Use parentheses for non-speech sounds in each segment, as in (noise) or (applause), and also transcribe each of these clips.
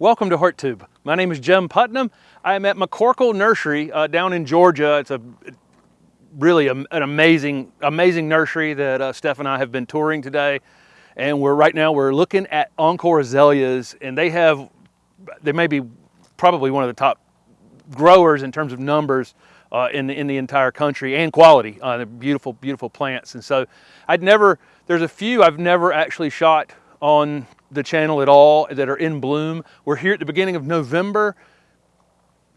Welcome to HortTube. My name is Jim Putnam. I'm at McCorkle Nursery uh, down in Georgia. It's a really a, an amazing, amazing nursery that uh, Steph and I have been touring today. And we're right now we're looking at Encore azaleas, and they have they may be probably one of the top growers in terms of numbers uh, in the in the entire country and quality. Uh, they're beautiful, beautiful plants. And so I'd never there's a few I've never actually shot on the channel at all that are in bloom. We're here at the beginning of November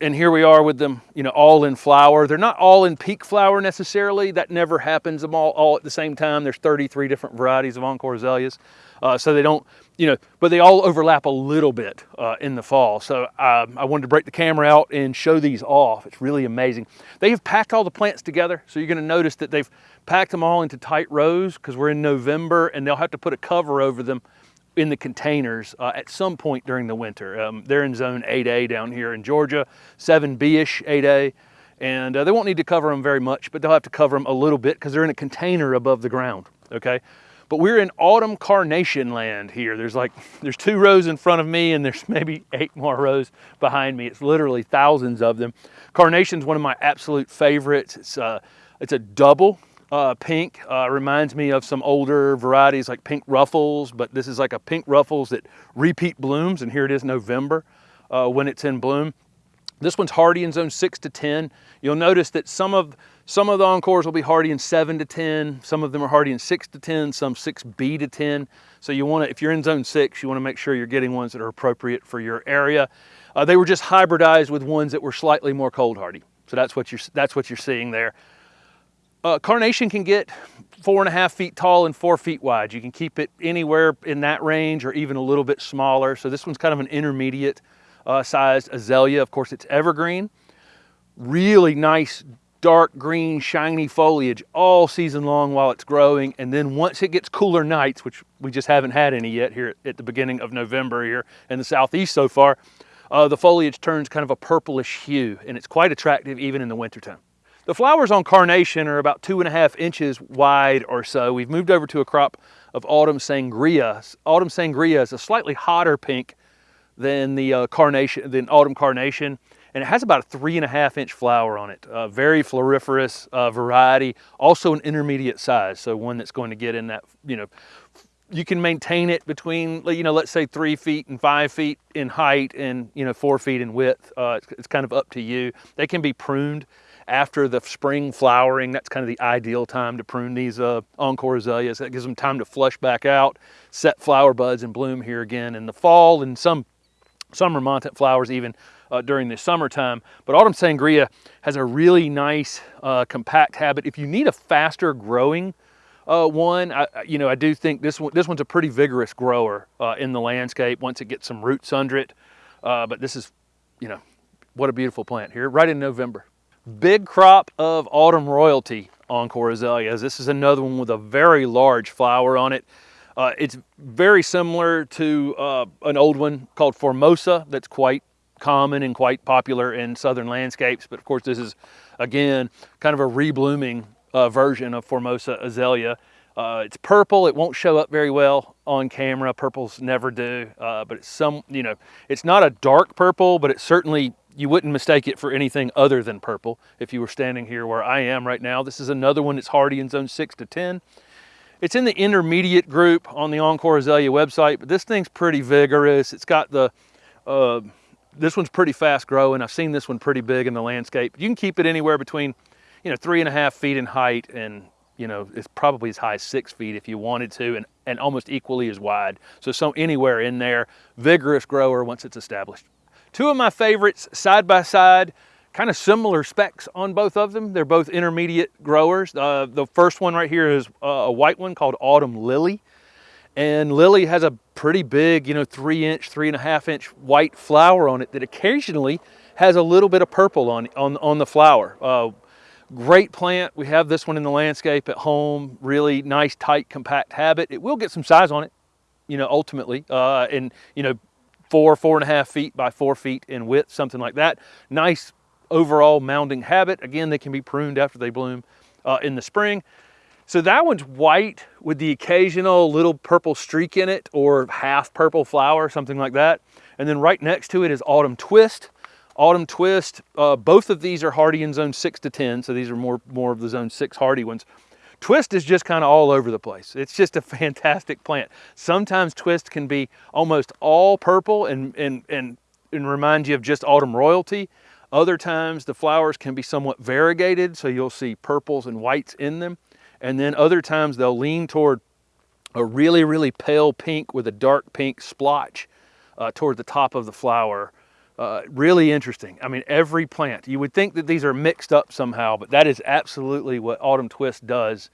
and here we are with them, you know, all in flower. They're not all in peak flower necessarily. That never happens them all, all at the same time. There's 33 different varieties of Encore azaleas. Uh, so they don't, you know, but they all overlap a little bit uh, in the fall. So um, I wanted to break the camera out and show these off. It's really amazing. They have packed all the plants together. So you're gonna notice that they've packed them all into tight rows because we're in November and they'll have to put a cover over them in the containers uh, at some point during the winter. Um, they're in zone 8A down here in Georgia, 7B-ish 8A, and uh, they won't need to cover them very much, but they'll have to cover them a little bit because they're in a container above the ground, okay? But we're in autumn carnation land here. There's like, there's two rows in front of me and there's maybe eight more rows behind me. It's literally thousands of them. Carnation's one of my absolute favorites. It's, uh, it's a double uh, pink uh, reminds me of some older varieties like pink ruffles, but this is like a pink ruffles that repeat blooms, and here it is November uh, when it's in bloom. This one's hardy in zone six to 10. You'll notice that some of some of the encores will be hardy in seven to 10. Some of them are hardy in six to 10, some 6B to 10. So you wanna, if you're in zone six, you wanna make sure you're getting ones that are appropriate for your area. Uh, they were just hybridized with ones that were slightly more cold hardy. So that's what you're, that's what you're seeing there. Uh, carnation can get four and a half feet tall and four feet wide. You can keep it anywhere in that range or even a little bit smaller. So this one's kind of an intermediate uh, sized azalea. Of course, it's evergreen. Really nice dark green shiny foliage all season long while it's growing and then once it gets cooler nights which we just haven't had any yet here at the beginning of November here in the southeast so far uh, the foliage turns kind of a purplish hue and it's quite attractive even in the wintertime. The flowers on carnation are about two and a half inches wide or so. We've moved over to a crop of autumn sangria. Autumn sangria is a slightly hotter pink than the uh, carnation, than autumn carnation, and it has about a three and a half inch flower on it. Uh, very floriferous uh, variety, also an intermediate size, so one that's going to get in that, you know, you can maintain it between, you know, let's say three feet and five feet in height and, you know, four feet in width. Uh, it's, it's kind of up to you. They can be pruned after the spring flowering. That's kind of the ideal time to prune these uh, Encore azaleas. That gives them time to flush back out, set flower buds and bloom here again in the fall and some summer montet flowers even uh, during the summertime. But autumn sangria has a really nice uh, compact habit. If you need a faster growing uh, one, I, you know, I do think this one, this one's a pretty vigorous grower uh, in the landscape once it gets some roots under it. Uh, but this is, you know, what a beautiful plant here, right in November. Big crop of autumn royalty Encore azaleas. This is another one with a very large flower on it. Uh, it's very similar to uh, an old one called Formosa that's quite common and quite popular in southern landscapes. But of course, this is, again, kind of a reblooming uh, version of Formosa azalea. Uh, it's purple. It won't show up very well on camera. Purples never do, uh, but it's some, you know, it's not a dark purple, but it's certainly you wouldn't mistake it for anything other than purple if you were standing here where I am right now. This is another one that's hardy in zone 6 to 10. It's in the intermediate group on the Encore Azalea website, but this thing's pretty vigorous. It's got the, uh, this one's pretty fast growing. I've seen this one pretty big in the landscape. You can keep it anywhere between, you know, three and a half feet in height and, you know, it's probably as high as six feet if you wanted to and, and almost equally as wide. So, so anywhere in there, vigorous grower once it's established. Two of my favorites side by side, kind of similar specs on both of them. They're both intermediate growers. Uh, the first one right here is uh, a white one called Autumn Lily. And Lily has a pretty big, you know, three inch, three and a half inch white flower on it that occasionally has a little bit of purple on, on, on the flower. Uh, great plant. We have this one in the landscape at home. Really nice, tight, compact habit. It will get some size on it, you know, ultimately. Uh, and, you know, four, four and a half feet by four feet in width, something like that. Nice overall mounding habit. Again, they can be pruned after they bloom uh, in the spring. So that one's white with the occasional little purple streak in it or half purple flower, something like that. And then right next to it is Autumn Twist. Autumn Twist, uh, both of these are hardy in zone six to 10, so these are more, more of the zone six hardy ones. Twist is just kind of all over the place. It's just a (laughs) fantastic plant. Sometimes twist can be almost all purple and, and, and, and remind you of just autumn royalty. Other times the flowers can be somewhat variegated, so you'll see purples and whites in them. And then other times they'll lean toward a really, really pale pink with a dark pink splotch uh, toward the top of the flower. Uh, really interesting. I mean, every plant, you would think that these are mixed up somehow, but that is absolutely what Autumn Twist does.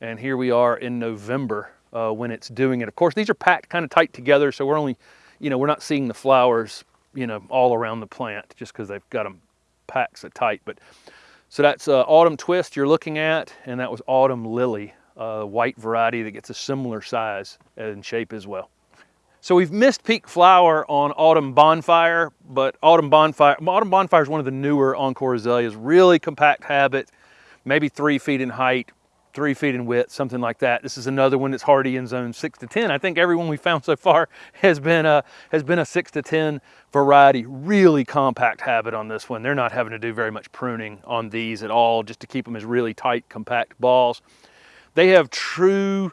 And here we are in November uh, when it's doing it. Of course, these are packed kind of tight together, so we're only, you know, we're not seeing the flowers, you know, all around the plant just because they've got them packed so tight. But so that's uh, Autumn Twist you're looking at, and that was Autumn Lily, a white variety that gets a similar size and shape as well. So we've missed peak flower on Autumn Bonfire, but Autumn Bonfire, Autumn Bonfire is one of the newer Encore azaleas, really compact habit, maybe three feet in height, three feet in width, something like that. This is another one that's hardy in zone six to 10. I think everyone we found so far (laughs) has been a, has been a six to 10 variety. Really compact habit on this one. They're not having to do very much pruning on these at all, just to keep them as really tight, compact balls. They have true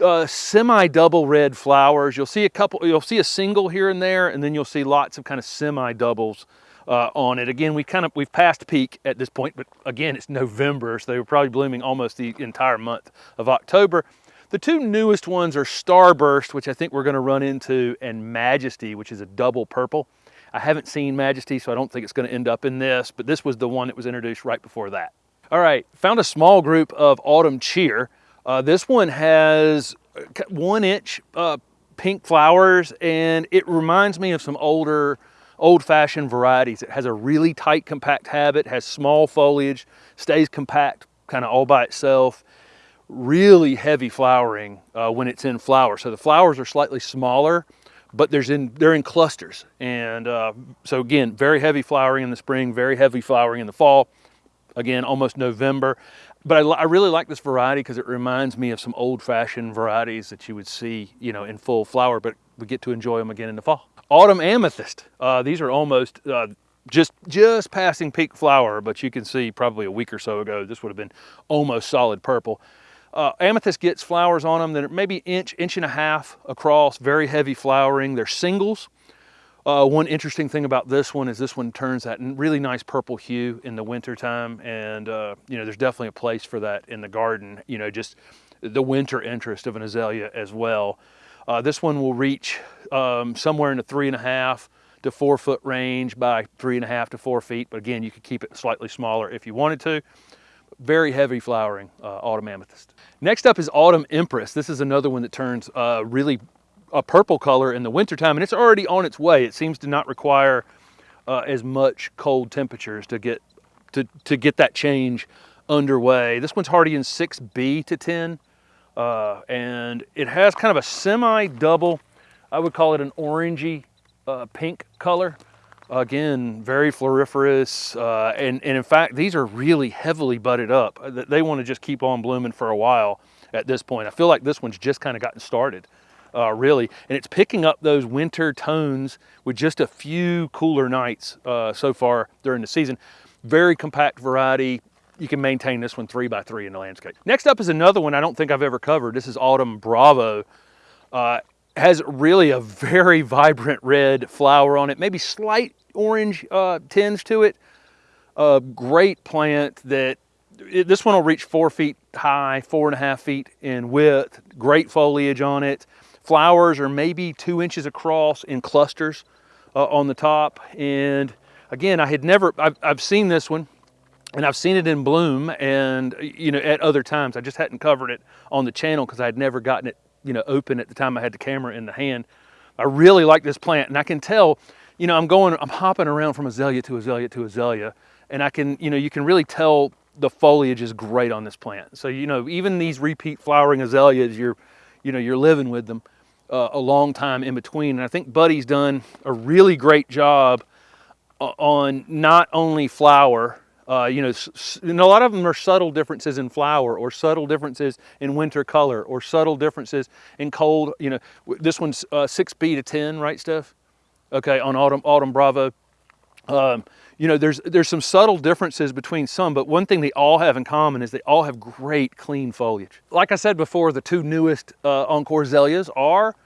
uh, semi-double red flowers. You'll see a couple, you'll see a single here and there, and then you'll see lots of kind of semi-doubles uh, on it. Again, we kind of, we've passed peak at this point, but again, it's November, so they were probably blooming almost the entire month of October. The two newest ones are Starburst, which I think we're gonna run into, and Majesty, which is a double purple. I haven't seen Majesty, so I don't think it's gonna end up in this, but this was the one that was introduced right before that. All right, found a small group of Autumn Cheer. Uh, this one has one inch uh, pink flowers and it reminds me of some older old-fashioned varieties. It has a really tight compact habit, has small foliage, stays compact kind of all by itself. Really heavy flowering uh, when it's in flower. So the flowers are slightly smaller, but there's in, they're in clusters. And uh, so again, very heavy flowering in the spring, very heavy flowering in the fall. Again, almost November but I, I, really like this variety because it reminds me of some old-fashioned varieties that you would see, you know, in full flower, but we get to enjoy them again in the fall. Autumn amethyst. Uh, these are almost uh, just just passing peak flower, but you can see probably a week or so ago, this would have been almost solid purple. Uh, amethyst gets flowers on them that are maybe inch, inch and a half across, very heavy flowering. They're singles. Uh, one interesting thing about this one is this one turns that really nice purple hue in the winter time. And, uh, you know, there's definitely a place for that in the garden, you know, just the winter interest of an azalea as well. Uh, this one will reach um, somewhere in the three and a half to four foot range by three and a half to four feet. But again, you could keep it slightly smaller if you wanted to. Very heavy flowering uh, autumn amethyst. Next up is autumn empress. This is another one that turns uh, really a purple color in the wintertime and it's already on its way. It seems to not require uh, as much cold temperatures to get to, to get that change underway. This one's hardy in 6B to 10 uh, and it has kind of a semi-double, I would call it an orangey uh, pink color. Again, very floriferous, uh, and, and in fact, these are really heavily budded up. They want to just keep on blooming for a while at this point. I feel like this one's just kind of gotten started uh, really. And it's picking up those winter tones with just a few cooler nights uh, so far during the season. Very compact variety. You can maintain this one three by three in the landscape. Next up is another one I don't think I've ever covered. This is Autumn Bravo. Uh, has really a very (laughs) vibrant red flower on it, maybe slight orange uh, tinge to it. A great plant that it, this one will reach four feet high, four and a half feet in width. Great foliage on it. Flowers are maybe two inches across in clusters uh, on the top. And again, I had never, I've, I've seen this one and I've seen it in bloom and, you know, at other times. I just hadn't covered it on the channel because I had never gotten it, you know, open at the time I had the camera in the hand. I really like this plant and I can tell, you know, I'm going, I'm hopping around from azalea to azalea to azalea and I can, you know, you can really tell the foliage is great on this plant. So, you know, even these repeat flowering azaleas, you're, you know, you're living with them uh, a long time in between. And I think Buddy's done a really great job uh, on not only flower, Uh, you know, and a lot of them are subtle differences in flower or subtle differences in winter color or subtle differences in cold. You know, this one's uh, 6B to 10, right, Steph? Okay, on Autumn, Autumn Bravo. Um, you know, there's, there's some subtle differences between some, but one thing they all have in common is they all have great clean foliage. Like I said before, the two newest uh, Encore azaleas are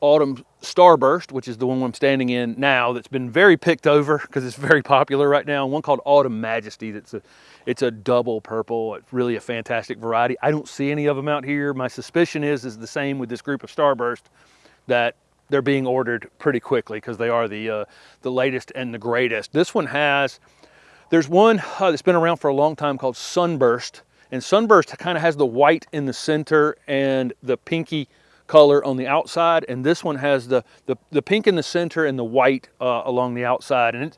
Autumn Starburst, which is the one I'm standing in now that's been very picked over because it's very popular right now. One called Autumn Majesty that's a, it's a double purple. It's really a fantastic variety. I don't see any of them out here. My suspicion is is the same with this group of Starburst that they're being ordered pretty quickly because they are the, uh, the latest and the greatest. This one has, there's one uh, that's been around for a long time called Sunburst. And Sunburst kind of has the white in the center and the pinky color on the outside, and this one has the, the, the pink in the center and the white uh, along the outside. And it's,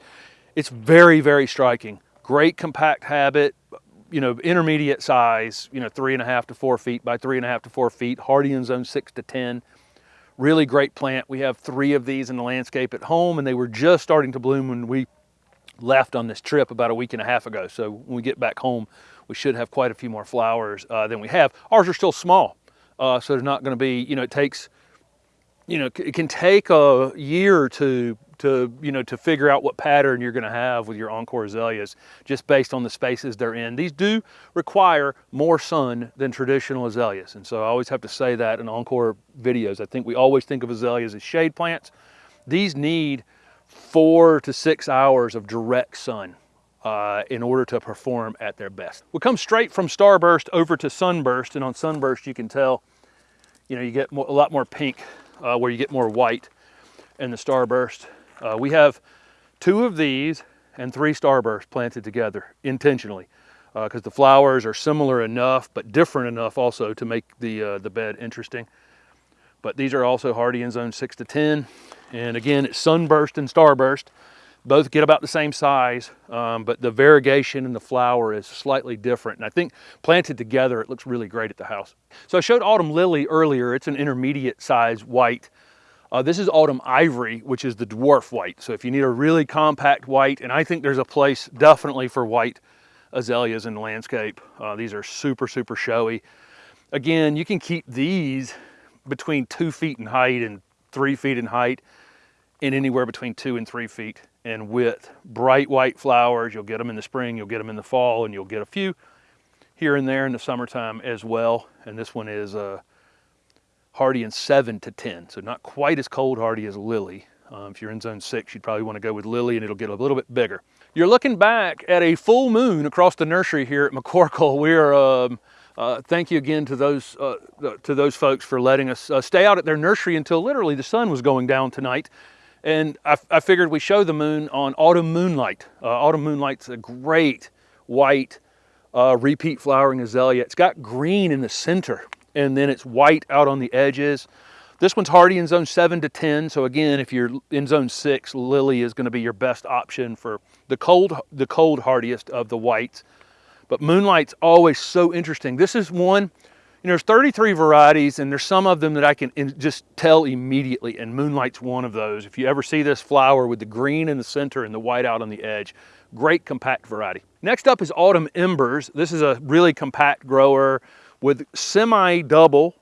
it's very, very striking. Great compact habit, you know, intermediate size, you know, three and a half to four feet by three and a half to four feet, hardy in zone six to 10. Really great plant. We have three of these in the landscape at home, and they were just starting to bloom when we left on this trip about a week and a half ago. So when we get back home, we should have quite a few more flowers uh, than we have. Ours are still small, uh, so they're not going to be, you know, it takes, you know, it can take a year or two to, you know, to figure out what pattern you're going to have with your Encore azaleas just based on the spaces they're in. These do require more sun than traditional azaleas. And so I always have to say that in Encore videos. I think we always think of azaleas as shade plants. These need four to six hours of direct sun uh, in order to perform at their best. We come straight from starburst over to sunburst, and on sunburst you can tell, you know, you get more, a lot more pink uh, where you get more white in the starburst. Uh, we have two of these and three starbursts planted together intentionally because uh, the flowers are similar enough but different enough also to make the, uh, the bed interesting. But these are also hardy in zone 6 to 10. And again, it's sunburst and starburst both get about the same size, um, but the variegation in the flower is slightly different. And I think planted together, it looks really great at the house. So I showed Autumn Lily earlier. It's an intermediate size white. Uh, this is Autumn Ivory, which is the dwarf white. So if you need a really compact white, and I think there's a place definitely for white azaleas in the landscape. Uh, these are super, super showy. Again, you can keep these between two feet in height and three feet in height in anywhere between two and three feet in width. Bright white flowers, you'll get them in the spring, you'll get them in the fall, and you'll get a few here and there in the summertime as well. And this one is uh, hardy in seven to 10, so not quite as cold hardy as lily. Um, if you're in zone six, you'd probably want to go with lily and it'll get a little bit bigger. You're looking back at a full moon across the nursery here at McCorkle. We are, um, uh, thank you again to those, uh, to those folks for letting us uh, stay out at their nursery until literally the sun was going down tonight. And I, I figured we show the moon on Autumn Moonlight. Uh, Autumn Moonlight's a great white uh, repeat flowering azalea. It's got green in the center and then it's white out on the edges. This one's hardy in zone 7 to 10. So again, if you're in zone 6, lily is going to be your best option for the cold, the cold hardiest of the whites. But moonlight's always so interesting. This is one you know, there's 33 varieties and there's some of them that I can just tell immediately and Moonlight's one of those. If you ever see this flower with the green in the center and the white out on the edge, great compact variety. Next up is Autumn Embers. This is a really compact grower with semi-double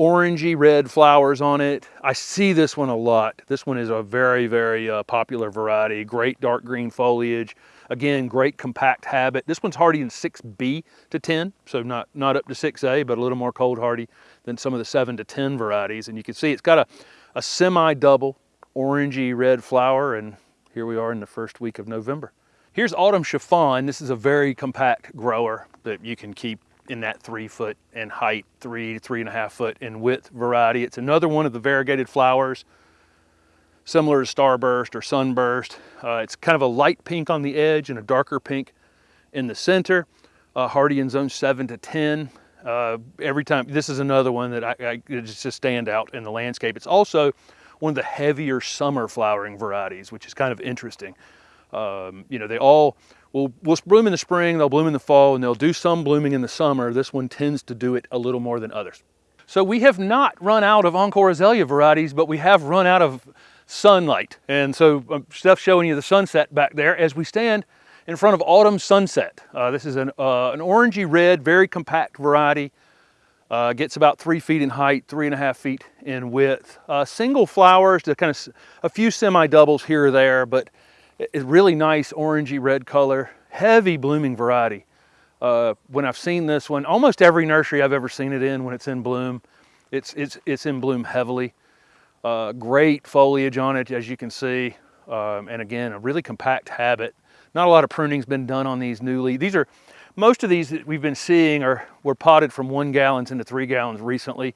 orangey red flowers on it. I see this one a lot. This one is a very, very uh, popular variety. Great dark green foliage. Again, great compact habit. This one's hardy in 6B to 10, so not, not up to 6A, but a little more cold hardy than some of the 7 to 10 varieties. And you can see it's got a, a semi-double orangey red flower, and here we are in the first week of November. Here's Autumn Chiffon. This is a very compact grower that you can keep in that three foot in height, three to three and a half foot in width variety. It's another one of the variegated flowers similar to starburst or sunburst. Uh, it's kind of a light pink on the edge and a darker pink in the center. Uh, hardy in zone 7 to 10. Uh, every time, this is another one that I, I, just stand out in the landscape. It's also one of the heavier summer flowering varieties, which is kind of interesting. Um, you know, they all will, will bloom in the spring, they'll bloom in the fall, and they'll do some blooming in the summer. This one tends to do it a little more than others. So we have not run out of Encore azalea varieties, but we have run out of sunlight. And so um, Steph's showing you the sunset back there as we stand in front of Autumn Sunset. Uh, this is an, uh, an orangey red, very compact variety. Uh, gets about three feet in height, three and a half feet in width. Uh, single flowers, to kind of a few semi-doubles here or there, but it's really nice orangey red color, heavy blooming variety. Uh, when I've seen this one, almost every nursery I've ever seen it in when it's in bloom, it's, it's, it's in bloom heavily. Uh, great foliage on it, as you can see. Um, and again, a really compact habit. Not a lot of pruning's been done on these newly. These are, most of these that we've been seeing are were potted from one gallons into three gallons recently.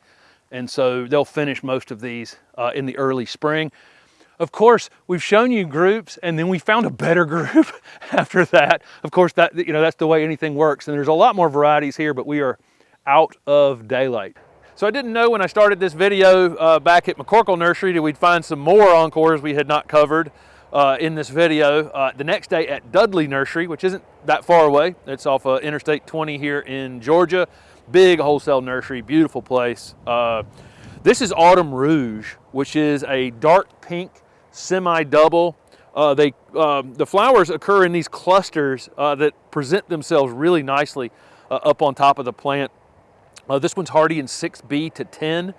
And so they'll finish most of these uh, in the early spring. Of course, we've shown you groups and then we found a better group (laughs) after that. Of course, that you know that's the way anything works. And there's a lot more varieties here, but we are out of daylight. So I didn't know when I started this video uh, back at McCorkle Nursery that we'd find some more encores we had not covered uh, in this video. Uh, the next day at Dudley Nursery, which isn't that far away. It's off uh, Interstate 20 here in Georgia. Big wholesale nursery, beautiful place. Uh, this is Autumn Rouge, which is a dark pink semi-double. Uh, they, um, the flowers occur in these clusters that present themselves really nicely up on top of the plant uh, this one's hardy in 6B to 10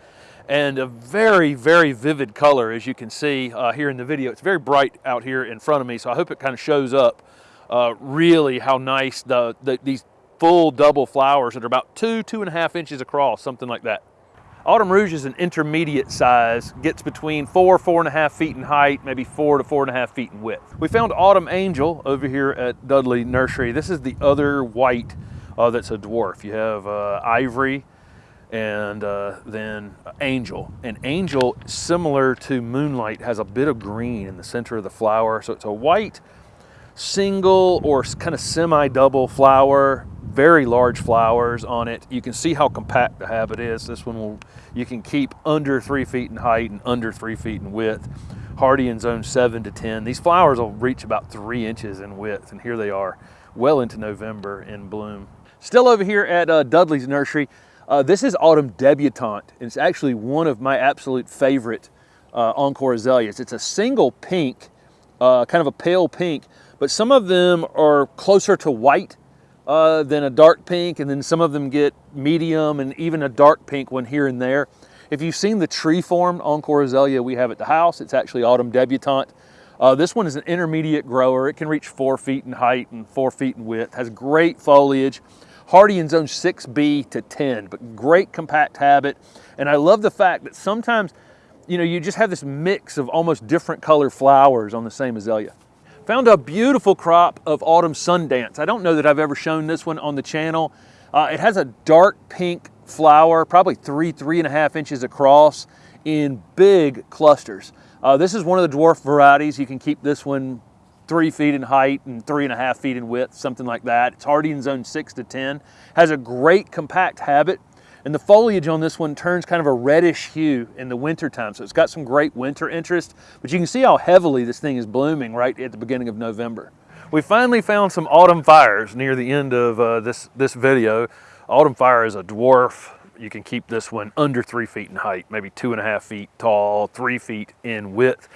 and a very, very vivid color as you can see uh, here in the video. It's very bright out here in front of me, so I hope it kind of shows up uh, really how nice the, the, these full double flowers that are about two, two and a half inches across, something like that. Autumn Rouge is an intermediate size, gets between four, four and a half feet in height, maybe four to four and a half feet in width. We found Autumn Angel over here at Dudley Nursery. This is the other white uh, that's a dwarf. You have uh, Ivory and uh, then Angel. And Angel, similar to Moonlight, has a bit of green in the center of the flower. So it's a white single or kind of semi-double flower, very large flowers on it. You can see how compact the habit is. This one will, you can keep under three feet in height and under three feet in width. Hardy in zone seven to 10. These flowers will reach about three inches in width and here they are well into November in bloom. Still over here at uh, Dudley's Nursery, uh, this is Autumn Debutante. And it's actually one of my absolute favorite uh, Encore azaleas. It's a single pink, uh, kind of a pale pink, but some of them are closer to white uh, than a dark pink, and then some of them get medium and even a dark pink one here and there. If you've seen the tree formed Encore azalea we have at the house, it's actually Autumn Debutante. Uh, this one is an intermediate grower. It can reach four feet in height and four feet in width, has great foliage. Hardy in zone 6B to 10, but great compact habit. And I love the fact that sometimes, you know, you just have this mix of almost different color flowers on the same azalea. Found a beautiful crop of Autumn Sundance. I don't know that I've ever shown this one on the channel. Uh, it has a dark pink flower, probably three, three and a half inches across in big clusters. Uh, this is one of the dwarf varieties. You can keep this one three feet in height and three and a half feet in width, something like that. It's hardy in zone six to 10. Has a great compact habit. And the foliage on this one turns kind of a reddish hue in the winter time. So it's got some great winter interest, but you can see how heavily this thing is blooming right at the beginning of November. We finally found some autumn fires near the end of uh, this, this video. Autumn fire is a dwarf. You can keep this one under three feet in height, maybe two and a half feet tall, three feet in width.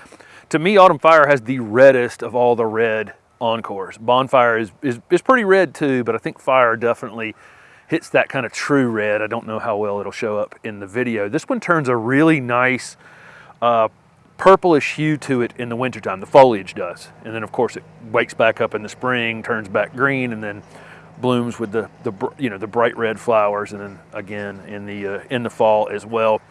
To me, Autumn Fire has the reddest of all the red encores. Bonfire is, is, is pretty red too, but I think Fire definitely hits that kind of true red. I don't know how well it'll show up in the video. This one turns a really nice uh, purplish hue to it in the wintertime. The foliage does. And then of course it wakes back up in the spring, turns back green, and then blooms with the, the you know the bright red flowers and then again in the uh, in the fall as well.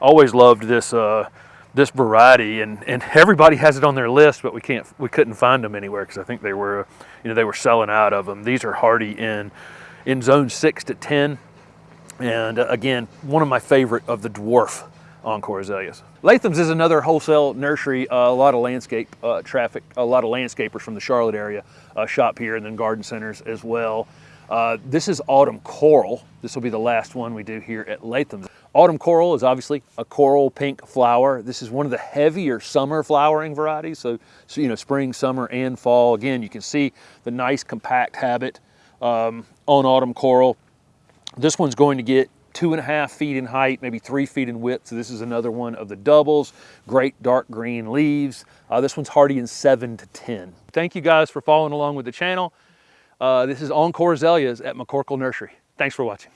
Always loved this uh, this variety and, and (laughs) everybody has it on their list, but we can't, we couldn't find them anywhere because I think they were, you know, they were selling out of them. These are hardy in, in zone six to 10. And uh, again, one of my favorite of the dwarf Encore azaleas. Latham's is another wholesale nursery. Uh, a lot of landscape uh, traffic, a lot of landscapers from the Charlotte area uh, shop here and then garden centers as well. Uh, this is Autumn Coral. This will be the last one we do here at Latham's. Autumn Coral is obviously a coral pink flower. This is one of the heavier summer flowering varieties. So, so you know, spring, summer, and fall. Again, you can see the nice compact habit um, on Autumn Coral. This one's going to get two and a half feet in height, maybe three feet in width. So this is another one of the doubles. Great dark green leaves. Uh, this one's hardy in seven to 10. Thank you guys for following along with the channel. Uh, this is Encore Azaleas at McCorkle Nursery. Thanks for watching.